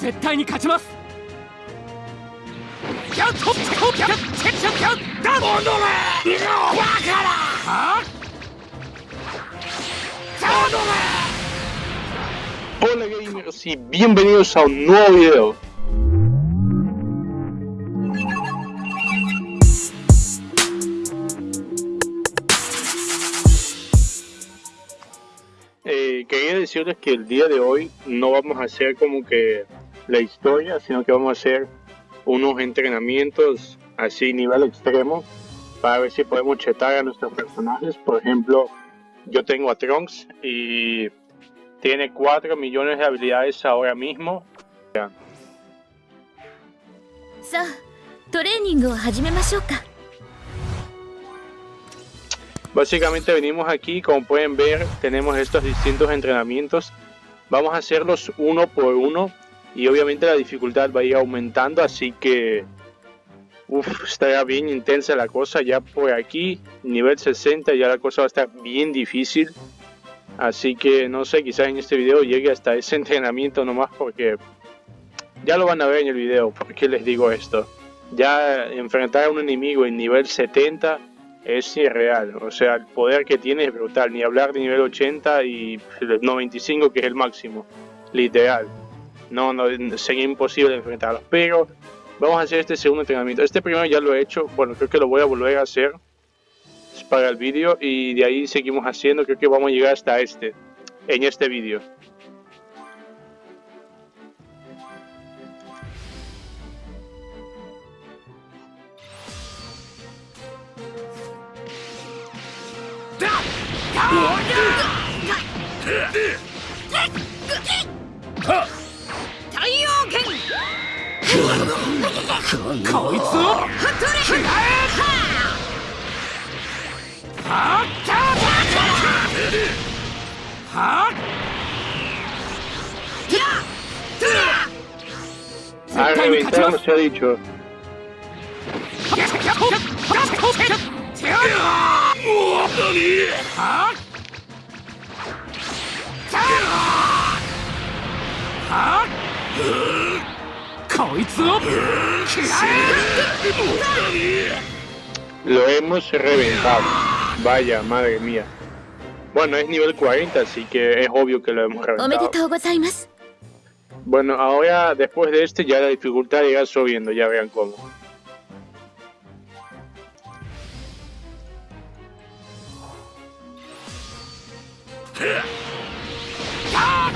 絶対に勝ちます。どめ decirles que el día de hoy no vamos a hacer como que la historia, sino que vamos a hacer unos entrenamientos así nivel extremo para ver si podemos chetar a nuestros personajes. Por ejemplo, yo tengo a Trunks y tiene 4 millones de habilidades ahora mismo. さ Básicamente venimos aquí, como pueden ver, tenemos estos distintos entrenamientos. Vamos a hacerlos uno por uno y obviamente la dificultad va a ir aumentando, así que uf, estará bien intensa la cosa. Ya por aquí, nivel 60, ya la cosa va a estar bien difícil. Así que no sé, quizás en este video llegue hasta ese entrenamiento nomás porque ya lo van a ver en el video. ¿Por qué les digo esto? Ya enfrentar a un enemigo en nivel 70 es irreal. O sea, el poder que tiene es brutal. Ni hablar de nivel 80 y el 95 que es el máximo. Literal. No, no, sería imposible enfrentarlos. Pero vamos a hacer este segundo entrenamiento. Este primero ya lo he hecho. Bueno, creo que lo voy a volver a hacer para el vídeo. Y de ahí seguimos haciendo. Creo que vamos a llegar hasta este. En este vídeo. こいつをは絶対に勝ちます何 Lo hemos reventado. Vaya, madre mía. Bueno, es nivel 40, así que es obvio que lo hemos reventado. Bueno, ahora después de este ya la dificultad irá subiendo, ya vean cómo.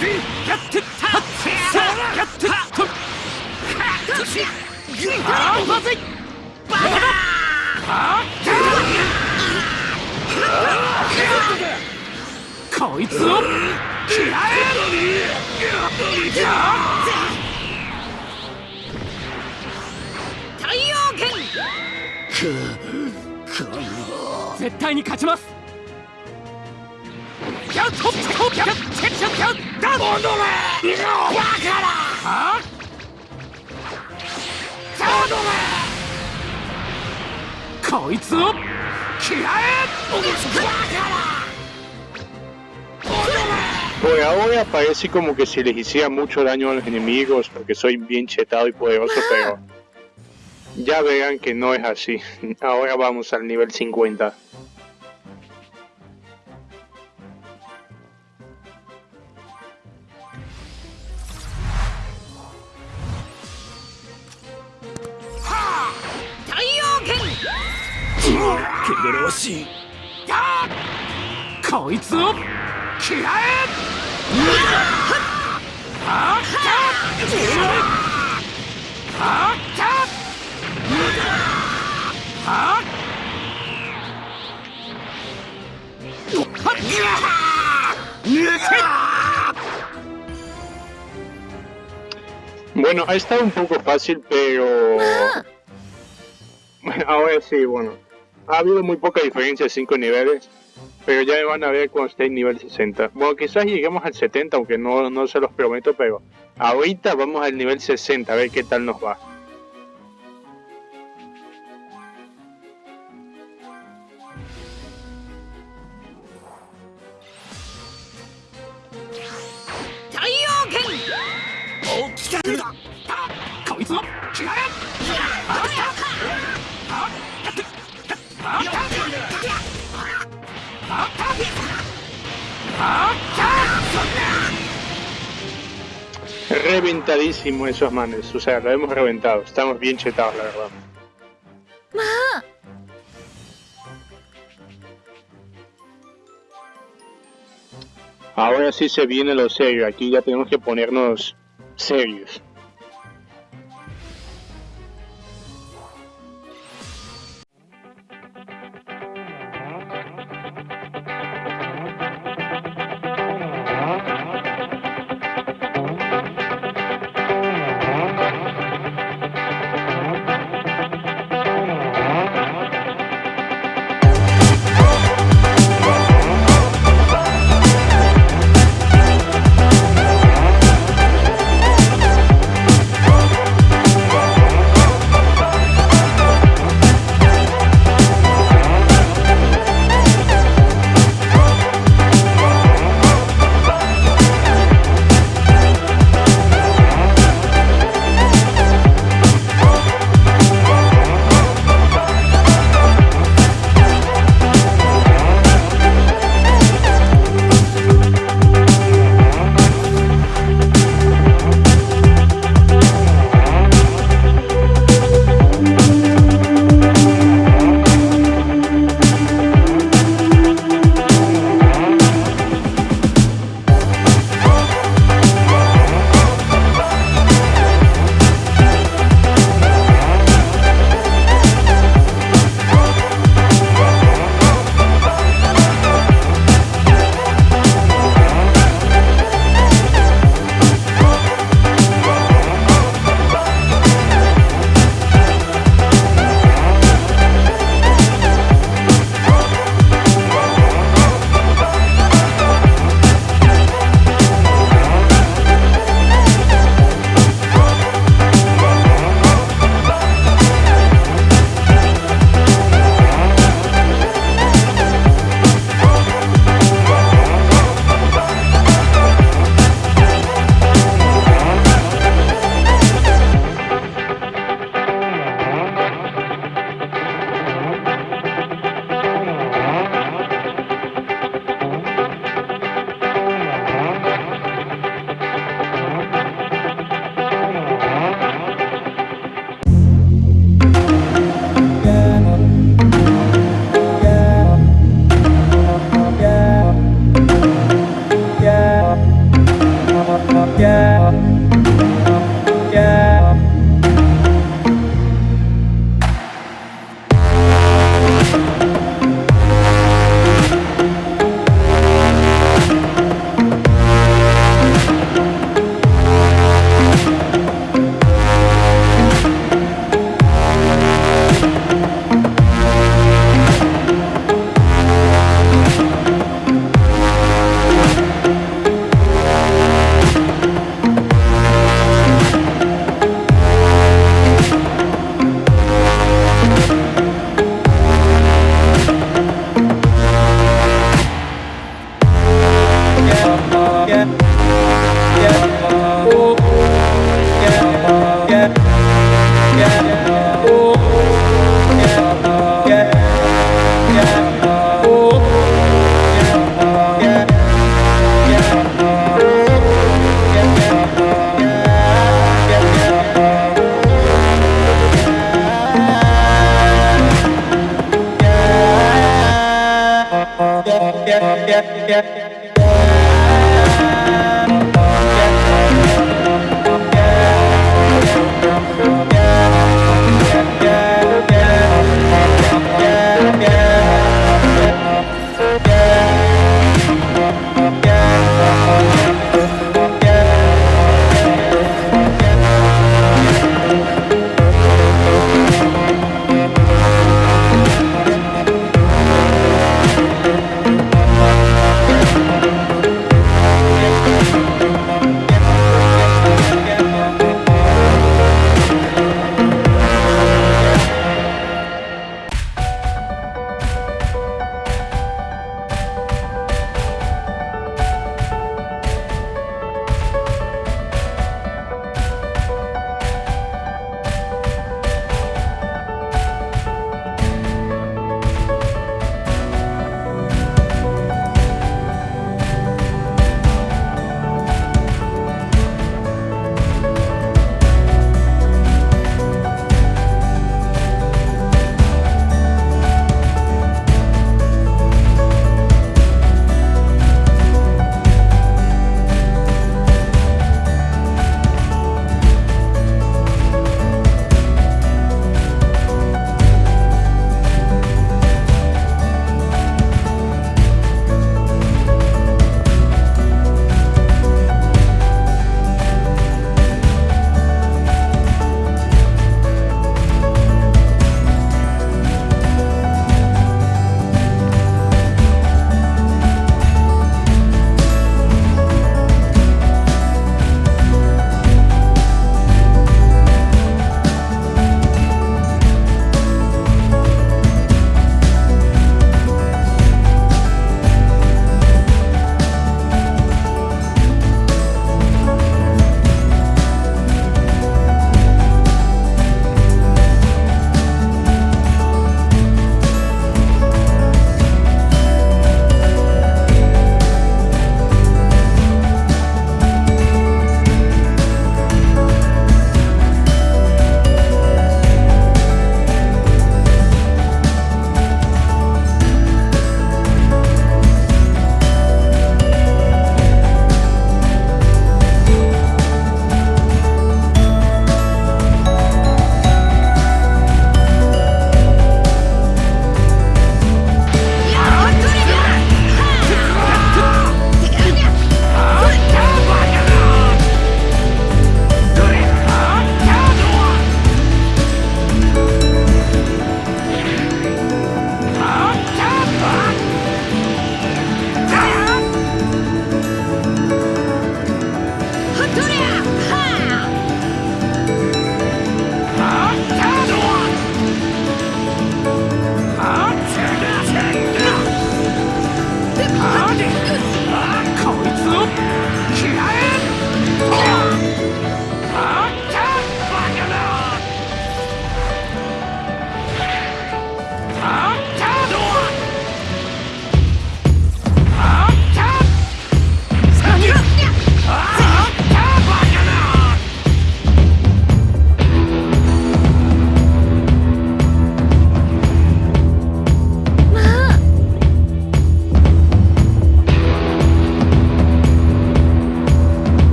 こいつを嫌え絶対に勝ちます Por ahora parece como que si les hiciera mucho daño a los enemigos porque soy bien chetado y poderoso, pero ya verán que no es así. Ahora vamos al nivel 50. Bueno, ha estado un poco fácil, pero... Bueno, ahora sí, bueno ha habido muy poca diferencia de 5 niveles, pero ya me van a ver cuando esté en nivel 60. Bueno, quizás lleguemos al 70, aunque no, no se los prometo, pero ahorita vamos al nivel 60, a ver qué tal nos va. Reventadísimo esos manes, o sea, lo hemos reventado. Estamos bien chetados, la verdad. Ahora sí se viene lo serio, aquí ya tenemos que ponernos serios.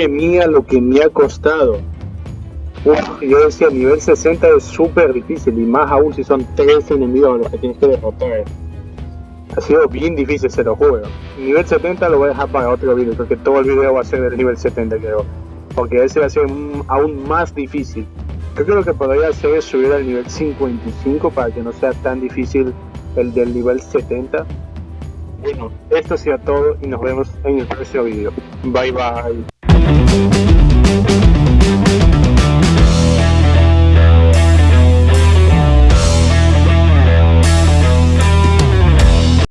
Madre mía, lo que me ha costado. Uf, yo decía, nivel 60 es súper difícil y más aún si son tres enemigos a los que tienes que derrotar. Ha sido bien difícil, se lo juro. Nivel 70 lo voy a dejar para otro video, porque todo el video va a ser del nivel 70 creo. Porque ese va a ser aún más difícil. Creo que lo que podría hacer es subir al nivel 55 para que no sea tan difícil el del nivel 70. Bueno, esto sea todo y nos vemos en el próximo video. Bye bye. Thank you.